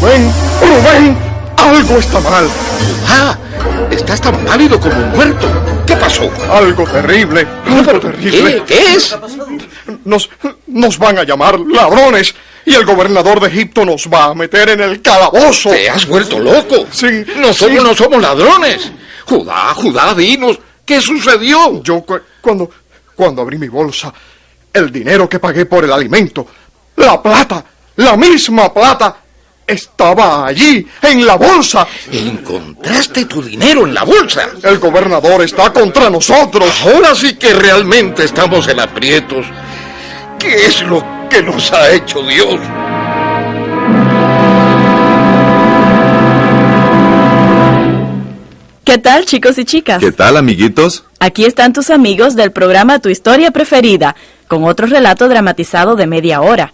Rubén, Rubén, algo está mal. ¡Ah! Estás tan pálido como un muerto. ¿Qué pasó? Algo terrible, algo terrible. ¿Qué? ¿Qué es? Nos, nos van a llamar ladrones y el gobernador de Egipto nos va a meter en el calabozo. ¿Te has vuelto loco? Sí. Nosotros sí. no somos ladrones. Judá, Judá, dinos, ¿qué sucedió? Yo cu- cuando, cuando abrí mi bolsa, el dinero que pagué por el alimento, la plata, la misma plata, estaba allí, en la bolsa. Encontraste tu dinero en la bolsa. El gobernador está contra nosotros. Ahora sí que realmente estamos en aprietos. ¿Qué es lo que nos ha hecho Dios? ¿Qué tal, chicos y chicas? ¿Qué tal, amiguitos? Aquí están tus amigos del programa Tu Historia Preferida, con otro relato dramatizado de media hora.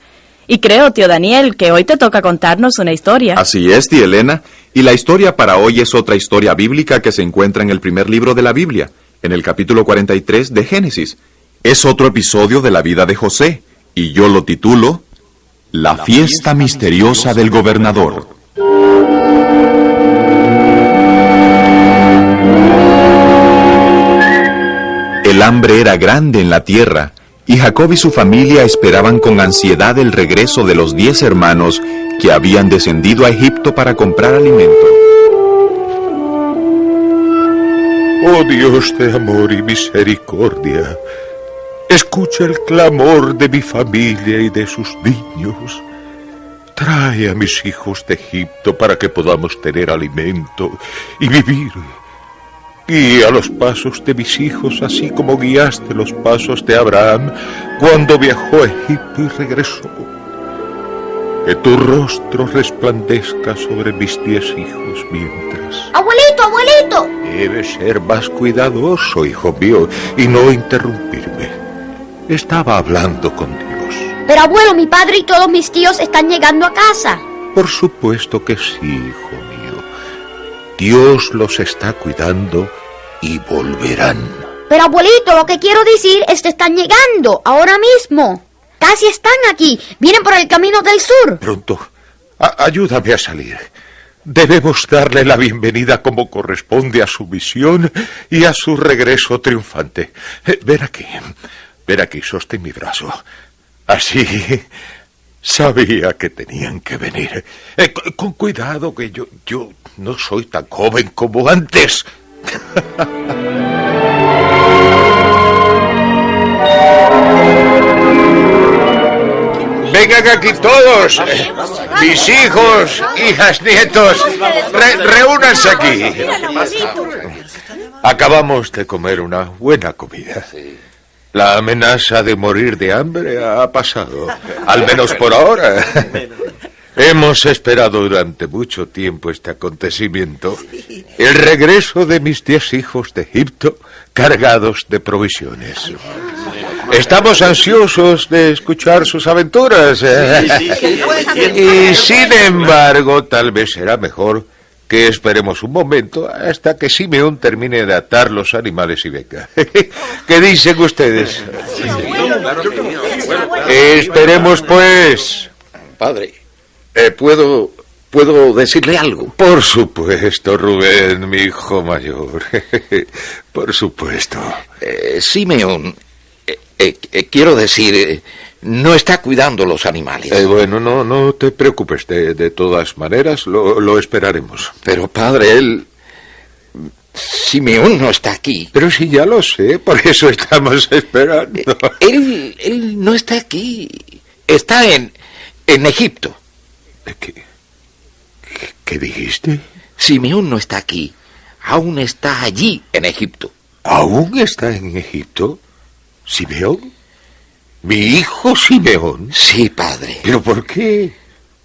Y creo, tío Daniel, que hoy te toca contarnos una historia. Así es, tía Elena. Y la historia para hoy es otra historia bíblica que se encuentra en el primer libro de la Biblia, en el capítulo 43 de Génesis. Es otro episodio de la vida de José, y yo lo titulo La fiesta misteriosa del gobernador. El hambre era grande en la tierra, y Jacob y su familia esperaban con ansiedad el regreso de los diez hermanos que habían descendido a Egipto para comprar alimento. Oh Dios de amor y misericordia, escucha el clamor de mi familia y de sus niños. Trae a mis hijos de Egipto para que podamos tener alimento y vivir. Guía los pasos de mis hijos así como guiaste los pasos de Abraham cuando viajó a Egipto y regresó. Que tu rostro resplandezca sobre mis diez hijos mientras. Abuelito, abuelito. Debes ser más cuidadoso, hijo mío, y no interrumpirme. Estaba hablando con Dios. Pero abuelo, mi padre y todos mis tíos están llegando a casa. Por supuesto que sí, hijo mío. Dios los está cuidando y volverán. Pero abuelito, lo que quiero decir es que están llegando ahora mismo. Casi están aquí. Vienen por el camino del sur. Pronto, a- ayúdame a salir. Debemos darle la bienvenida como corresponde a su misión y a su regreso triunfante. Eh, ven aquí, ven aquí, sostén mi brazo. Así, sabía que tenían que venir. Eh, con, con cuidado, que yo, yo no soy tan joven como antes. Vengan aquí todos, eh, mis hijos, hijas, nietos, re- reúnanse aquí. Acabamos de comer una buena comida. La amenaza de morir de hambre ha pasado, al menos por ahora. Hemos esperado durante mucho tiempo este acontecimiento, el regreso de mis diez hijos de Egipto cargados de provisiones. Estamos ansiosos de escuchar sus aventuras. ¿eh? Y sin embargo, tal vez será mejor que esperemos un momento hasta que Simeón termine de atar los animales y venga. ¿Qué dicen ustedes? Esperemos pues. Padre, eh, ¿puedo, ¿puedo decirle algo? Por supuesto, Rubén, mi hijo mayor. Por supuesto. Eh, Simeón, eh, eh, quiero decir, eh, no está cuidando los animales. Eh, bueno, no, no te preocupes. De, de todas maneras, lo, lo esperaremos. Pero padre, él... Simeón no está aquí. Pero si ya lo sé, por eso estamos esperando. Él, él no está aquí. Está en, en Egipto. ¿Qué, qué- qué dijiste? Simeón no está aquí. Aún está allí, en Egipto. ¿Aún está en Egipto? ¿Simeón? ¿Mi hijo Simeón? Sí, padre. ¿Pero por qué?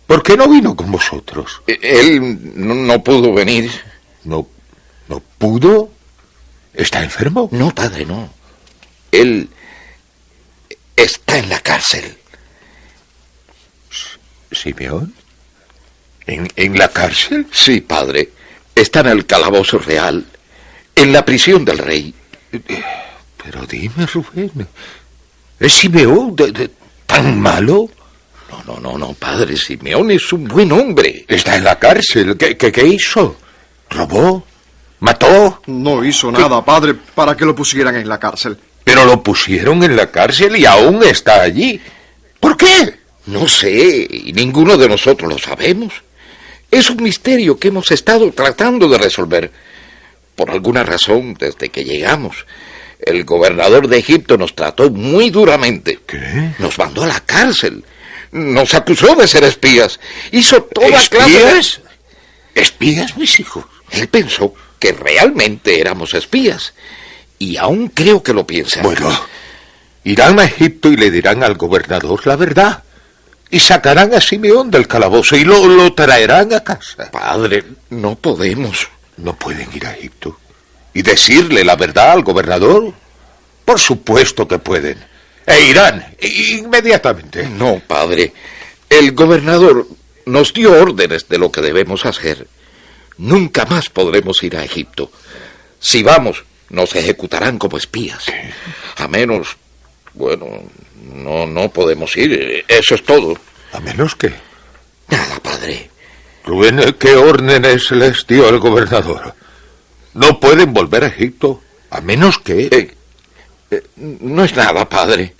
¿Por qué no vino con vosotros? Eh, Él no, no pudo venir. ¿No, no pudo? ¿Está enfermo? No, padre, no. Él está en la cárcel. ¿Simeón? ¿En, en la cárcel? Sí, padre. Está en el calabozo real, en la prisión del rey. Pero dime, Rubén, ¿es Simeón de- de- tan malo? No, no, no, no, padre. Simeón es un buen hombre. Está en la cárcel. ¿Qué, qué, qué hizo? ¿Robó? ¿Mató? No hizo nada, padre, para que lo pusieran en la cárcel. Pero lo pusieron en la cárcel y aún está allí. ¿Por qué? No sé, y ninguno de nosotros lo sabemos. Es un misterio que hemos estado tratando de resolver. Por alguna razón, desde que llegamos, el gobernador de Egipto nos trató muy duramente. ¿Qué? Nos mandó a la cárcel. Nos acusó de ser espías. Hizo toda clase de... ¿Espías? ¿Espías, mis hijos? Él pensó que realmente éramos espías. Y aún creo que lo piensa. Bueno, irán a Egipto y le dirán al gobernador la verdad. Y sacarán a Simeón del calabozo y lo, lo traerán a casa. Padre, no podemos. ¿No pueden ir a Egipto y decirle la verdad al gobernador? Por supuesto que pueden. E irán inmediatamente. No, padre. El gobernador nos dio órdenes de lo que debemos hacer. Nunca más podremos ir a Egipto. Si vamos, nos ejecutarán como espías. A menos, bueno, no, no podemos ir. Eso es todo. A menos que... Nada, padre. Rubén, ¿qué órdenes les dio el gobernador? No pueden volver a Egipto, a menos que... Eh, eh, no es nada, padre.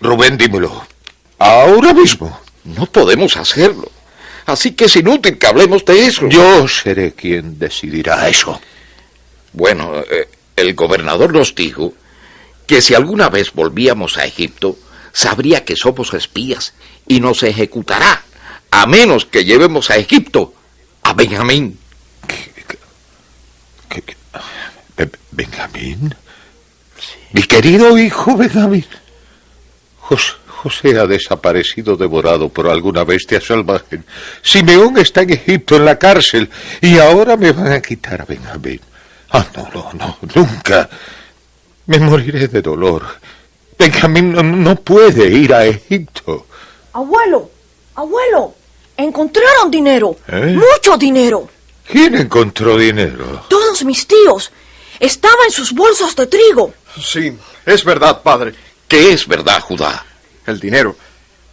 Rubén, dímelo. Ahora mismo. No podemos hacerlo. Así que es inútil que hablemos de eso. Yo seré quien decidirá eso. Bueno, eh, el gobernador nos dijo que si alguna vez volvíamos a Egipto, sabría que somos espías y nos ejecutará, a menos que llevemos a Egipto a Benjamín. ¿Qué- qué- Be- ¿Benjamín? Mi querido hijo Benjamín. Jos- José ha desaparecido devorado por alguna bestia salvaje. Simeón está en Egipto, en la cárcel, y ahora me van a quitar a Benjamín. Ah, no, no, no, nunca. Me moriré de dolor. Benjamín no, no puede ir a Egipto. Abuelo, abuelo, encontraron dinero. ¿Eh? Mucho dinero. ¿Quién encontró dinero? Todos mis tíos. Estaba en sus bolsas de trigo. Sí, es verdad, padre. ¿Qué es verdad, Judá? El dinero,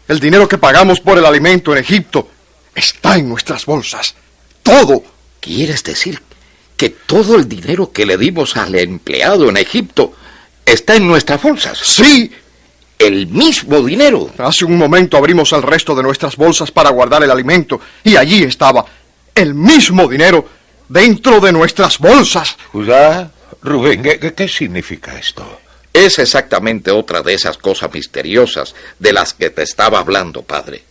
el dinero que pagamos por el alimento en Egipto, está en nuestras bolsas. Todo. ¿Quieres decir que todo el dinero que le dimos al empleado en Egipto está en nuestras bolsas? Sí. El mismo dinero. Hace un momento abrimos el resto de nuestras bolsas para guardar el alimento y allí estaba el mismo dinero dentro de nuestras bolsas. Judá, Rubén, ¿qué, qué- qué significa esto? Es exactamente otra de esas cosas misteriosas de las que te estaba hablando, padre.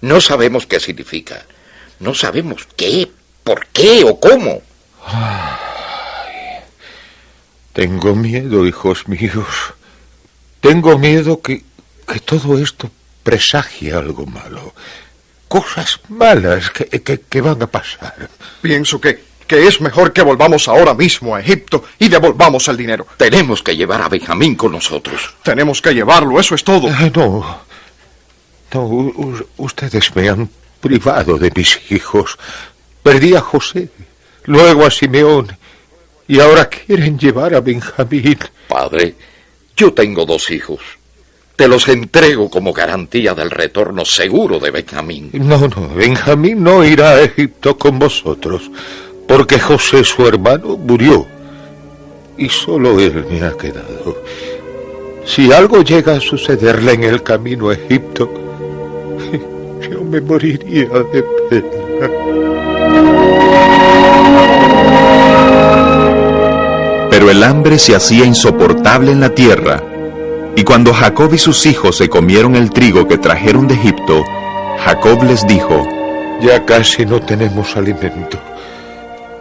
No sabemos qué significa. No sabemos qué, por qué o cómo. Tengo miedo, hijos míos. Tengo miedo que, que todo esto presagie algo malo. Cosas malas que, que- que van a pasar. Pienso que, que es mejor que volvamos ahora mismo a Egipto y devolvamos el dinero. Tenemos que llevar a Benjamín con nosotros. Tenemos que llevarlo, eso es todo. Ah, no. No, ustedes me han privado de mis hijos. Perdí a José, luego a Simeón, y ahora quieren llevar a Benjamín. Padre, yo tengo dos hijos. Te los entrego como garantía del retorno seguro de Benjamín. No, no, Benjamín no irá a Egipto con vosotros, porque José, su hermano, murió. Y solo él me ha quedado. Si algo llega a sucederle en el camino a Egipto, yo me moriría de pena. Pero el hambre se hacía insoportable en la tierra, y cuando Jacob y sus hijos se comieron el trigo que trajeron de Egipto, Jacob les dijo, Ya casi no tenemos alimento.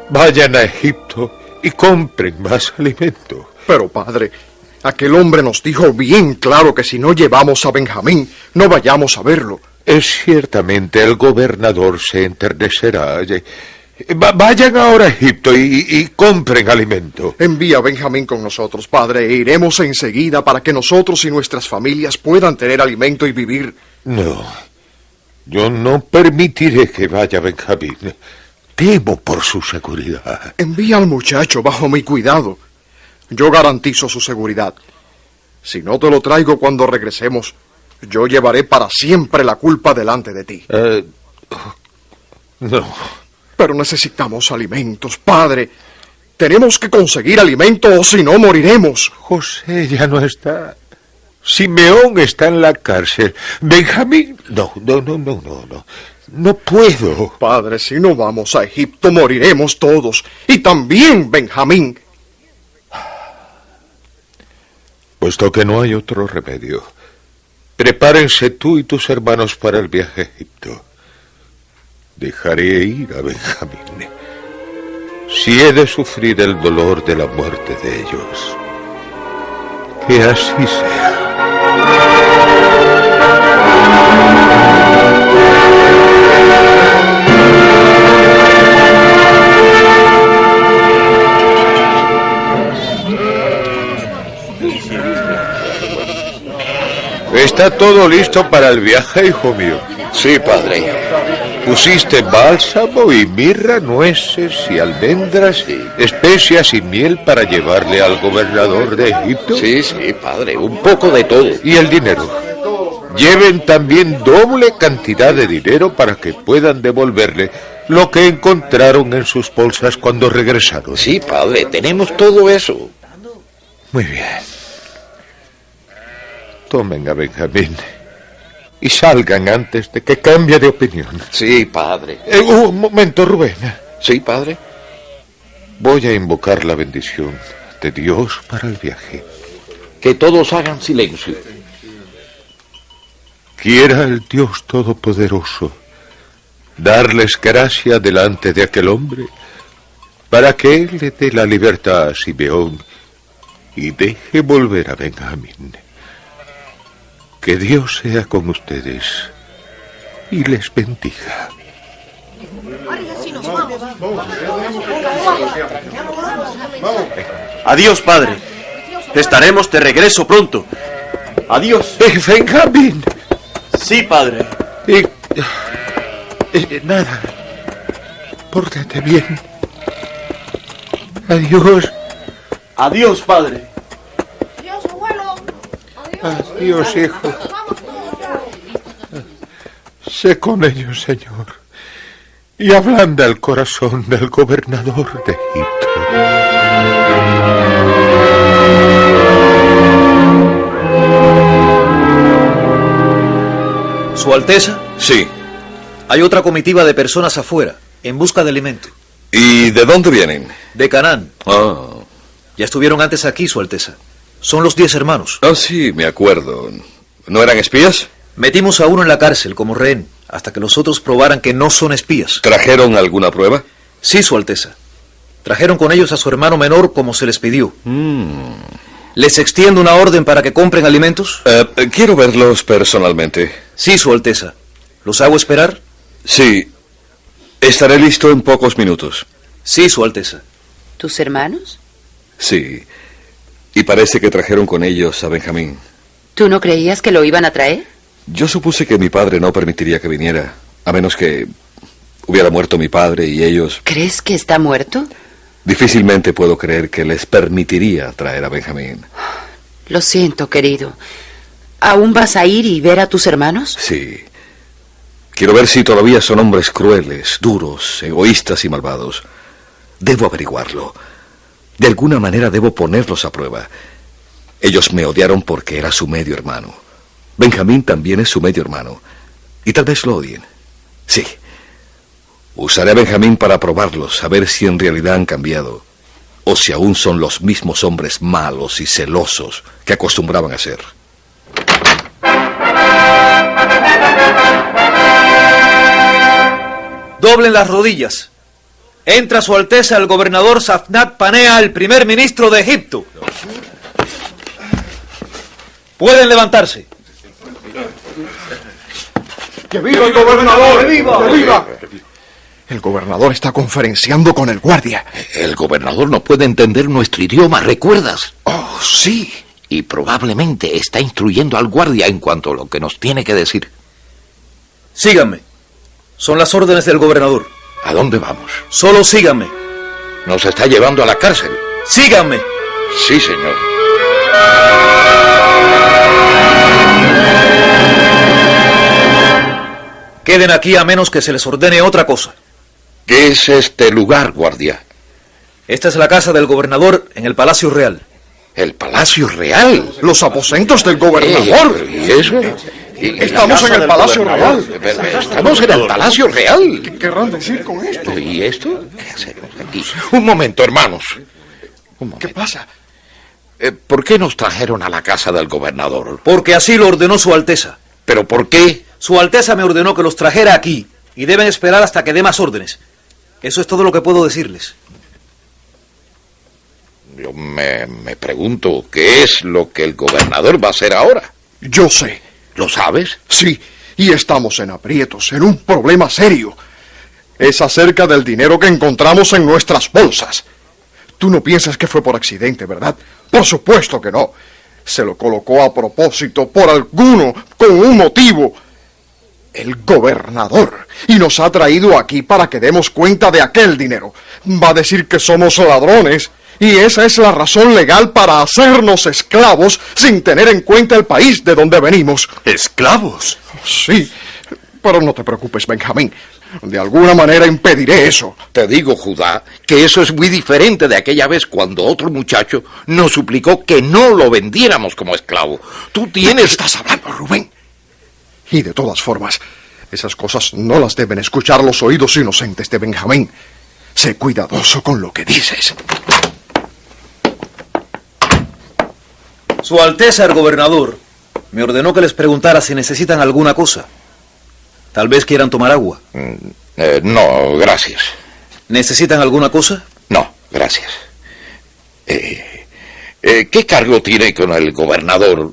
Vayan a Egipto y compren más alimento. Pero, padre, aquel hombre nos dijo bien claro que si no llevamos a Benjamín, no vayamos a verlo. Es ciertamente el gobernador se enternecerá. Eh, va- vayan ahora a Egipto y, y compren alimento. Envía a Benjamín con nosotros, padre, e iremos enseguida para que nosotros y nuestras familias puedan tener alimento y vivir. No, yo no permitiré que vaya Benjamín. Temo por su seguridad. Envía al muchacho bajo mi cuidado. Yo garantizo su seguridad. Si no te lo traigo cuando regresemos, yo llevaré para siempre la culpa delante de ti. Eh, no. Pero necesitamos alimentos, padre. Tenemos que conseguir alimento o si no moriremos. José ya no está. Simeón está en la cárcel. Benjamín. No, no, no, no, no, no. No puedo. Padre, si no vamos a Egipto moriremos todos. Y también Benjamín. Puesto que no hay otro remedio, prepárense tú y tus hermanos para el viaje a Egipto. Dejaré ir a Benjamín. Si he de sufrir el dolor de la muerte de ellos, que así sea. ¿Está todo listo para el viaje, hijo mío? Sí, padre. Pusiste bálsamo y mirra, nueces y almendras, especias y miel para llevarle al gobernador de Egipto. Sí, sí, padre, un poco de todo. Y el dinero. Lleven también doble cantidad de dinero para que puedan devolverle lo que encontraron en sus bolsas cuando regresaron. Sí, padre, tenemos todo eso. Muy bien. Tomen a Benjamín y salgan antes de que cambie de opinión. Sí, padre. Eh, un momento, Rubén. Sí, padre. Voy a invocar la bendición de Dios para el viaje. Que todos hagan silencio. Quiera el Dios Todopoderoso darles gracia delante de aquel hombre para que él le dé la libertad a Simeón y deje volver a Benjamín. Que Dios sea con ustedes y les bendiga. Adiós, padre. Estaremos de regreso pronto. Adiós. Eh, Benjamín. Sí, padre. Eh, eh, nada. Pórtate bien. Adiós. Adiós, padre. Adiós, hijo. Sé con ellos, Señor, y ablanda el corazón del gobernador de Egipto. Su Alteza, Sí. hay otra comitiva de personas afuera, en busca de alimento. ¿Y de dónde vienen? De Canaán. Ah, Ya estuvieron antes aquí, Su Alteza. Son los diez hermanos. ah, sí, me acuerdo. ¿No eran espías? Metimos a uno en la cárcel como rehén, hasta que los otros probaran que no son espías. ¿Trajeron alguna prueba? Sí, Su Alteza. Trajeron con ellos a su hermano menor como se les pidió. ¿Les extiendo una orden para que compren alimentos? Eh, eh, quiero verlos personalmente. Sí, Su Alteza. ¿Los hago esperar? Sí. Estaré listo en pocos minutos. Sí, Su Alteza. ¿Tus hermanos? Sí. Y parece que trajeron con ellos a Benjamín. ¿Tú no creías que lo iban a traer? Yo supuse que mi padre no permitiría que viniera, a menos que hubiera muerto mi padre y ellos... ¿Crees que está muerto? Difícilmente puedo creer que les permitiría traer a Benjamín. Lo siento, querido. ¿Aún vas a ir y ver a tus hermanos? Sí. Quiero ver si todavía son hombres crueles, duros, egoístas y malvados. Debo averiguarlo. De alguna manera debo ponerlos a prueba. Ellos me odiaron porque era su medio hermano. Benjamín también es su medio hermano. Y tal vez lo odien. Sí. Usaré a Benjamín para probarlos, a ver si en realidad han cambiado. O si aún son los mismos hombres malos y celosos que acostumbraban a ser. Doblen las rodillas. Entra Su Alteza el gobernador Safnat Panea, el primer ministro de Egipto. Pueden levantarse. ¡Que viva el gobernador! ¡Que viva! ¡Que viva! El gobernador está conferenciando con el guardia. El gobernador no puede entender nuestro idioma, ¿recuerdas? Oh, sí. Y probablemente está instruyendo al guardia en cuanto a lo que nos tiene que decir. Síganme. Son las órdenes del gobernador. ¿A dónde vamos? Solo síganme. Nos está llevando a la cárcel. Síganme. Sí, señor. Queden aquí a menos que se les ordene otra cosa. ¿Qué es este lugar, guardia? Esta es la casa del gobernador en el Palacio Real. ¿El Palacio Real? Los aposentos del gobernador. Eh, ¿Y eso? ¿Y Estamos en el Palacio? Real. Estamos en el Palacio Real. ¿Qué querrán decir con esto? ¿Y esto? ¿Qué hacemos aquí? Un momento, hermanos. Un momento. ¿Qué pasa? Eh, ¿Por qué nos trajeron a la casa del gobernador? Porque así lo ordenó Su Alteza. ¿Pero por qué? Su Alteza me ordenó que los trajera aquí y deben esperar hasta que dé más órdenes. Eso es todo lo que puedo decirles. Yo me, me pregunto qué es lo que el gobernador va a hacer ahora. Yo sé. ¿Lo sabes? Sí, y estamos en aprietos, en un problema serio. Es acerca del dinero que encontramos en nuestras bolsas. Tú no piensas que fue por accidente, ¿verdad? Por supuesto que no. Se lo colocó a propósito, por alguno, con un motivo. El gobernador. Y nos ha traído aquí para que demos cuenta de aquel dinero. Va a decir que somos ladrones. Y esa es la razón legal para hacernos esclavos sin tener en cuenta el país de donde venimos. ¿Esclavos? Sí, pero no te preocupes, Benjamín. De alguna manera impediré eso. Te digo, Judá, que eso es muy diferente de aquella vez cuando otro muchacho nos suplicó que no lo vendiéramos como esclavo. Tú ¿De qué tienes... estás hablando, Rubén? Y de todas formas, esas cosas no las deben escuchar los oídos inocentes de Benjamín. Sé cuidadoso con lo que dices. Su Alteza el gobernador me ordenó que les preguntara si necesitan alguna cosa. Tal vez quieran tomar agua. Eh, no, gracias. ¿Necesitan alguna cosa? No, gracias. Eh, eh, ¿Qué cargo tiene con el gobernador?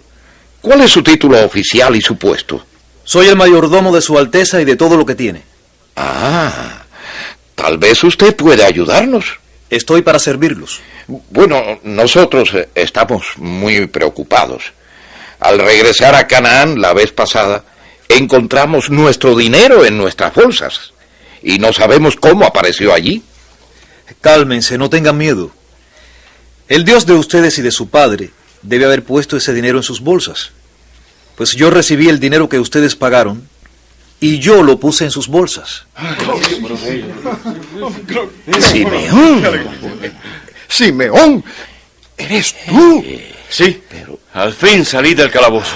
¿Cuál es su título oficial y su puesto? Soy el mayordomo de Su Alteza y de todo lo que tiene. Ah, tal vez usted puede ayudarnos. Estoy para servirlos. Bueno, nosotros eh, estamos muy preocupados. Al regresar a Canaán la vez pasada, encontramos nuestro dinero en nuestras bolsas y no sabemos cómo apareció allí. Cálmense, no tengan miedo. El Dios de ustedes y de su padre debe haber puesto ese dinero en sus bolsas. Pues yo recibí el dinero que ustedes pagaron y yo lo puse en sus bolsas. Simeón. Simeón, eres tú. Sí, al fin salí del calabozo.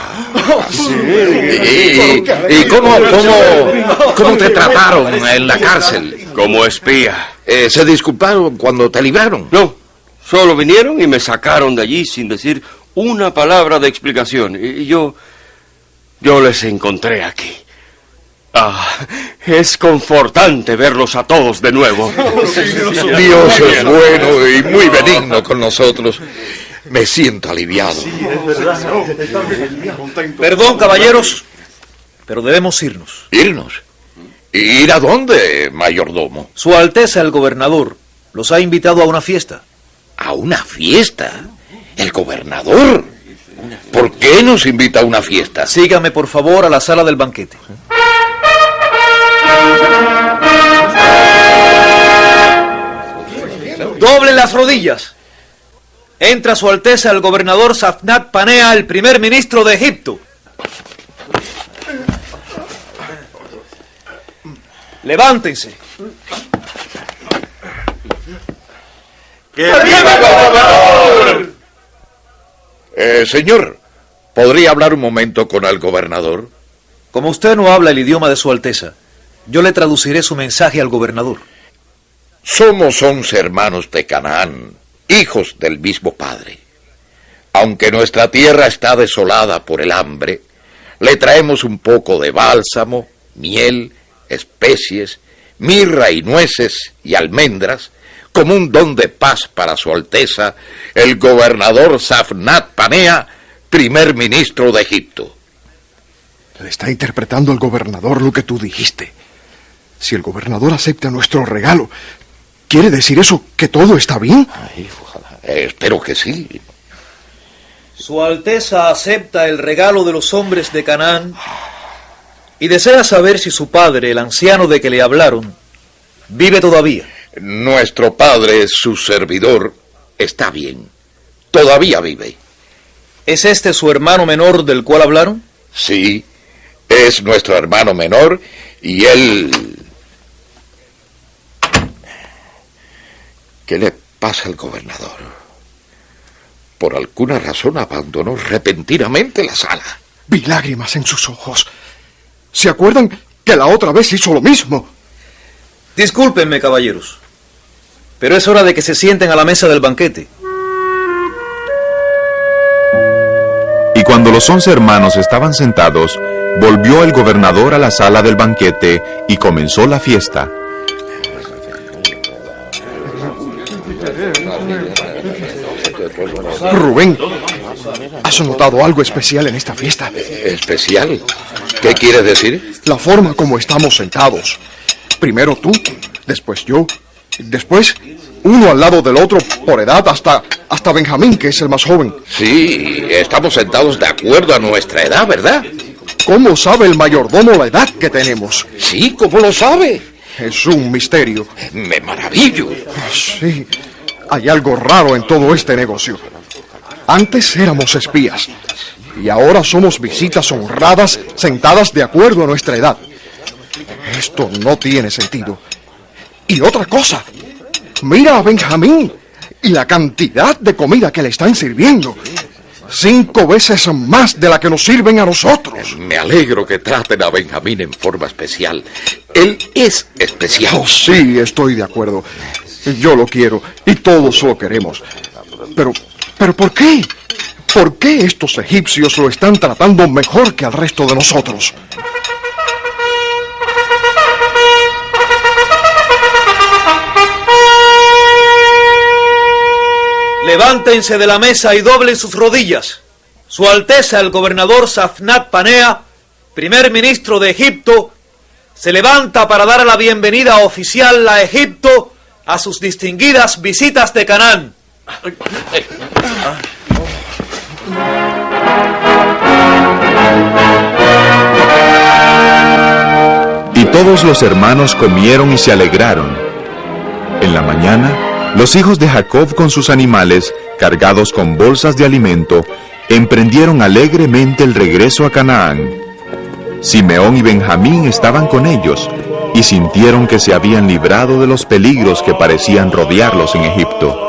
¿Y, y cómo, cómo, cómo te trataron en la cárcel? Como espía. Eh, ¿Se disculparon cuando te libraron? No, solo vinieron y me sacaron de allí sin decir una palabra de explicación. Y yo... yo les encontré aquí. Ah, es confortante verlos a todos de nuevo. Dios es bueno y muy benigno con nosotros. Me siento aliviado. Perdón, caballeros, pero debemos irnos. ¿Irnos? ¿Ir a dónde, mayordomo? Su Alteza el gobernador los ha invitado a una fiesta. ¿A una fiesta? ¿El gobernador? ¿Por qué nos invita a una fiesta? Sígame, por favor, a la sala del banquete. Doblen las rodillas. Entra Su Alteza el gobernador Safnat Panea, el primer ministro de Egipto. Levántense. Eh, señor, ¿podría hablar un momento con el gobernador? Como usted no habla el idioma de Su Alteza, yo le traduciré su mensaje al gobernador. Somos once hermanos de Canaán, hijos del mismo padre. Aunque nuestra tierra está desolada por el hambre, le traemos un poco de bálsamo, miel, especies, mirra y nueces y almendras, como un don de paz para su Alteza, el gobernador Safnat Panea, primer ministro de Egipto. Le está interpretando al gobernador lo que tú dijiste. Si el gobernador acepta nuestro regalo, ¿quiere decir eso que todo está bien? Ay, ojalá. Eh, espero que sí. Su Alteza acepta el regalo de los hombres de Canaán y desea saber si su padre, el anciano de que le hablaron, vive todavía. Nuestro padre, su servidor, está bien. Todavía vive. ¿Es este su hermano menor del cual hablaron? Sí, es nuestro hermano menor Y él... ¿Qué le pasa al gobernador? Por alguna razón abandonó repentinamente la sala. Vi lágrimas en sus ojos. ¿Se acuerdan que la otra vez hizo lo mismo? Discúlpenme, caballeros, pero es hora de que se sienten a la mesa del banquete. Y cuando los once hermanos estaban sentados, volvió el gobernador a la sala del banquete y comenzó la fiesta. Rubén, ¿has notado algo especial en esta fiesta? ¿Especial? ¿Qué quieres decir? La forma como estamos sentados. Primero tú, después yo, después uno al lado del otro por edad hasta, hasta Benjamín, que es el más joven. Sí, estamos sentados de acuerdo a nuestra edad, ¿verdad? ¿Cómo sabe el mayordomo la edad que tenemos? Sí, ¿cómo lo sabe? Es un misterio. Me maravillo. Sí, hay algo raro en todo este negocio. Antes éramos espías y ahora somos visitas honradas sentadas de acuerdo a nuestra edad. Esto no tiene sentido. Y otra cosa, mira a Benjamín y la cantidad de comida que le están sirviendo. Cinco veces más de la que nos sirven a nosotros. Me alegro que traten a Benjamín en forma especial. Él es especial. Oh, sí, estoy de acuerdo. Yo lo quiero y todos lo queremos. Pero, pero ¿por qué? ¿Por qué estos egipcios lo están tratando mejor que al resto de nosotros? Levántense de la mesa y doblen sus rodillas. Su Alteza el gobernador Safnat Panea, primer ministro de Egipto, se levanta para dar la bienvenida oficial a Egipto a sus distinguidas visitas de Canaán. Y todos los hermanos comieron y se alegraron. En la mañana, los hijos de Jacob con sus animales, cargados con bolsas de alimento, emprendieron alegremente el regreso a Canaán. Simeón y Benjamín estaban con ellos y sintieron que se habían librado de los peligros que parecían rodearlos en Egipto.